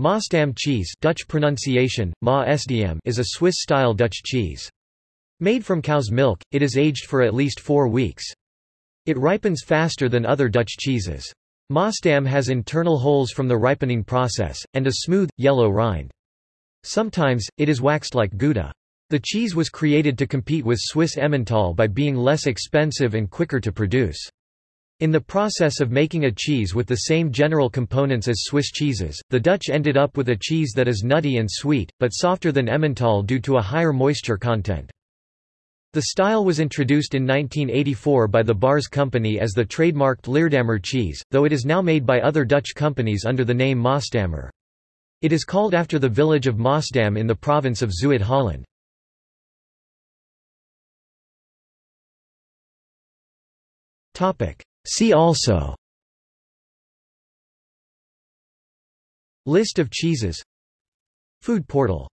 Maasdam cheese Dutch pronunciation, Ma SDM is a Swiss-style Dutch cheese. Made from cow's milk, it is aged for at least four weeks. It ripens faster than other Dutch cheeses. Maasdam has internal holes from the ripening process, and a smooth, yellow rind. Sometimes, it is waxed like Gouda. The cheese was created to compete with Swiss Emmental by being less expensive and quicker to produce. In the process of making a cheese with the same general components as Swiss cheeses, the Dutch ended up with a cheese that is nutty and sweet, but softer than Emmental due to a higher moisture content. The style was introduced in 1984 by the Baars Company as the trademarked Leerdammer cheese, though it is now made by other Dutch companies under the name Maasdammer. It is called after the village of Maasdam in the province of Zuid-Holland. See also. List of cheeses. Food portal